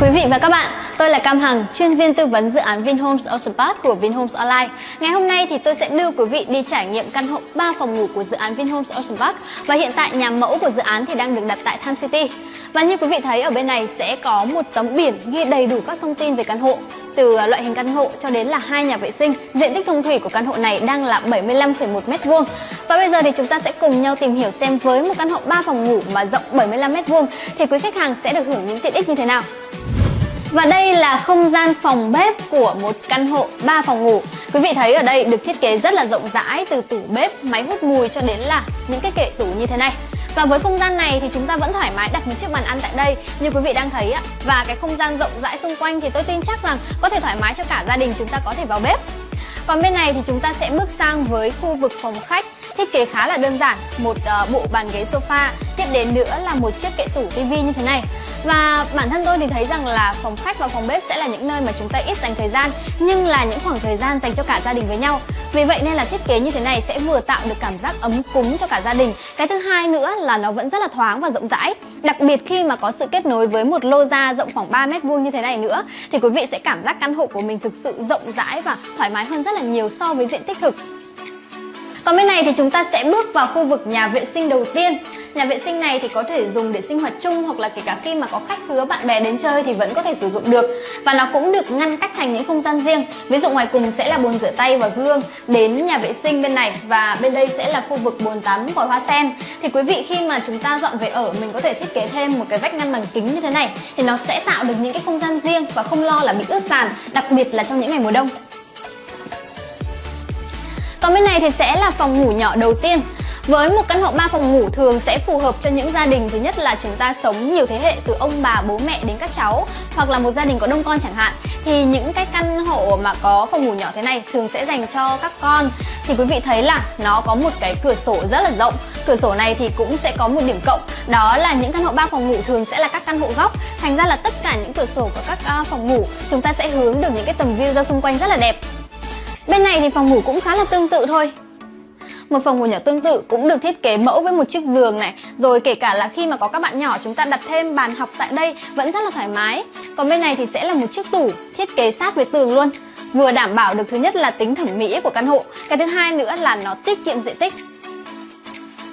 quý vị và các bạn tôi là Cam Hằng, chuyên viên tư vấn dự án Vinhomes Ocean Park của Vinhomes Online. Ngày hôm nay thì tôi sẽ đưa quý vị đi trải nghiệm căn hộ 3 phòng ngủ của dự án Vinhomes Ocean Park và hiện tại nhà mẫu của dự án thì đang được đặt tại Tham City. Và như quý vị thấy ở bên này sẽ có một tấm biển ghi đầy đủ các thông tin về căn hộ từ à, loại hình căn hộ cho đến là hai nhà vệ sinh. Diện tích thông thủy của căn hộ này đang là 75,1 m2. Và bây giờ thì chúng ta sẽ cùng nhau tìm hiểu xem với một căn hộ 3 phòng ngủ mà rộng 75 m2 thì quý khách hàng sẽ được hưởng những tiện ích như thế nào. Và đây là không gian phòng bếp của một căn hộ 3 phòng ngủ. Quý vị thấy ở đây được thiết kế rất là rộng rãi từ tủ bếp, máy hút mùi cho đến là những cái kệ tủ như thế này. Và với không gian này thì chúng ta vẫn thoải mái đặt một chiếc bàn ăn tại đây. Như quý vị đang thấy ạ Và cái không gian rộng rãi xung quanh thì tôi tin chắc rằng có thể thoải mái cho cả gia đình chúng ta có thể vào bếp. Còn bên này thì chúng ta sẽ bước sang với khu vực phòng khách. Thiết kế khá là đơn giản, một uh, bộ bàn ghế sofa Tiếp đến nữa là một chiếc kệ tủ tivi như thế này. Và bản thân tôi thì thấy rằng là phòng khách và phòng bếp sẽ là những nơi mà chúng ta ít dành thời gian Nhưng là những khoảng thời gian dành cho cả gia đình với nhau. Vì vậy nên là thiết kế như thế này sẽ vừa tạo được cảm giác ấm cúng cho cả gia đình. Cái thứ hai nữa là nó vẫn rất là thoáng và rộng rãi. Đặc biệt khi mà có sự kết nối với một lô da rộng khoảng 3 mét vuông như thế này nữa Thì quý vị sẽ cảm giác căn hộ của mình thực sự rộng rãi và thoải mái hơn rất là nhiều so với diện tích thực còn bên này thì chúng ta sẽ bước vào khu vực nhà vệ sinh đầu tiên. Nhà vệ sinh này thì có thể dùng để sinh hoạt chung hoặc là kể cả khi mà có khách khứa bạn bè đến chơi thì vẫn có thể sử dụng được. Và nó cũng được ngăn cách thành những không gian riêng. Ví dụ ngoài cùng sẽ là bồn rửa tay và gương Đến nhà vệ sinh bên này. Và bên đây sẽ là khu vực bồn tắm vòi hoa sen. Thì quý vị khi mà chúng ta dọn về ở, mình có thể thiết kế thêm một cái vách ngăn bằng kính như thế này. Thì nó sẽ tạo được những cái không gian riêng và không lo là bị ướt sàn, Đặc biệt là trong những ngày mùa đông còn bên này thì sẽ là phòng ngủ nhỏ đầu tiên. Với một căn hộ 3 phòng ngủ thường sẽ phù hợp cho những gia đình. Thứ nhất là chúng ta sống nhiều thế hệ từ ông bà, bố mẹ đến các cháu hoặc là một gia đình có đông con chẳng hạn. Thì những cái căn hộ mà có phòng ngủ nhỏ thế này thường sẽ dành cho các con. Thì quý vị thấy là nó có một cái cửa sổ rất là rộng. Cửa sổ này thì cũng sẽ có một điểm cộng. Đó là những căn hộ 3 phòng ngủ thường sẽ là các căn hộ góc. Thành ra là tất cả những cửa sổ của các à, phòng ngủ chúng ta sẽ hướng được những cái tầm view ra xung quanh rất là đẹp. Bên này thì phòng ngủ cũng khá là tương tự thôi. Một phòng ngủ nhỏ tương tự cũng được thiết kế mẫu với một chiếc giường này. Rồi kể cả là khi mà có các bạn nhỏ chúng ta đặt thêm bàn học tại đây vẫn rất là thoải mái. Còn bên này thì sẽ là một chiếc tủ thiết kế sát với tường luôn. Vừa đảm bảo được thứ nhất là tính thẩm mỹ của căn hộ. Cái thứ hai nữa là nó tiết kiệm diện tích.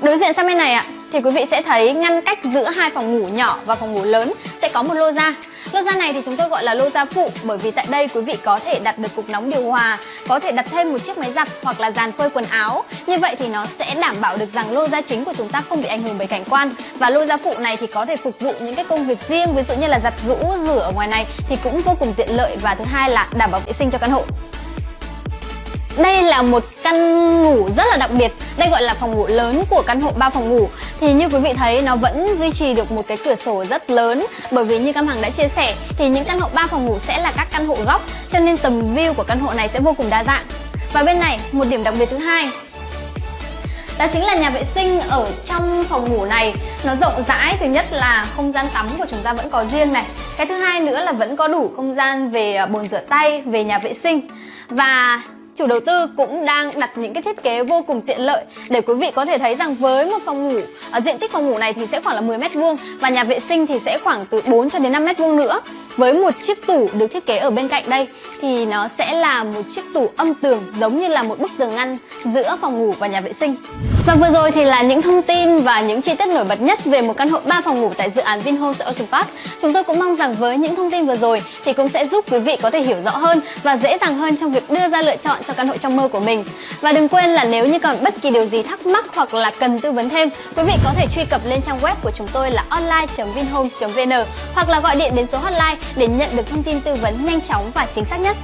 Đối diện sang bên này ạ, thì quý vị sẽ thấy ngăn cách giữa hai phòng ngủ nhỏ và phòng ngủ lớn sẽ có một lô ra. Lô ra này thì chúng tôi gọi là lô ra phụ bởi vì tại đây quý vị có thể đặt được cục nóng điều hòa, có thể đặt thêm một chiếc máy giặt hoặc là dàn phơi quần áo. Như vậy thì nó sẽ đảm bảo được rằng lô ra chính của chúng ta không bị ảnh hưởng bởi cảnh quan và lô ra phụ này thì có thể phục vụ những cái công việc riêng ví dụ như là giặt rũ, rửa ở ngoài này thì cũng vô cùng tiện lợi và thứ hai là đảm bảo vệ sinh cho căn hộ. Đây là một căn ngủ rất là đặc biệt. Đây gọi là phòng ngủ lớn của căn hộ 3 phòng ngủ. Thì như quý vị thấy nó vẫn duy trì được một cái cửa sổ rất lớn. Bởi vì như Cam Hằng đã chia sẻ Thì những căn hộ 3 phòng ngủ sẽ là các căn hộ góc Cho nên tầm view của căn hộ này sẽ vô cùng đa dạng. Và bên này một điểm đặc biệt thứ hai. Đó chính là nhà vệ sinh ở trong phòng ngủ này. Nó rộng rãi, thứ nhất là không gian tắm của chúng ta vẫn có riêng này. Cái thứ hai nữa là vẫn có đủ không gian về à, bồn rửa tay, về nhà vệ sinh. Và chủ đầu tư cũng đang đặt những cái thiết kế vô cùng tiện lợi để quý vị có thể thấy rằng với một phòng ngủ ở diện tích phòng ngủ này thì sẽ khoảng là 10 mét vuông và nhà vệ sinh thì sẽ khoảng từ 4 cho đến 5 mét vuông nữa với một chiếc tủ được thiết kế ở bên cạnh đây thì nó sẽ là một chiếc tủ âm tường giống như là một bức tường ngăn giữa phòng ngủ và nhà vệ sinh. Và vừa rồi thì là những thông tin và những chi tiết nổi bật nhất về một căn hộ 3 phòng ngủ tại dự án Vinhomes Ocean Park. Chúng tôi cũng mong rằng với những thông tin vừa rồi thì cũng sẽ giúp quý vị có thể hiểu rõ hơn và dễ dàng hơn trong việc đưa ra lựa chọn cho căn hộ trong mơ của mình. Và đừng quên là nếu như còn bất kỳ điều gì thắc mắc hoặc là cần tư vấn thêm, quý vị có thể truy cập lên trang web của chúng tôi là online.vinhomes.vn hoặc là gọi điện đến số hotline để nhận được thông tin tư vấn nhanh chóng và chính xác nhất.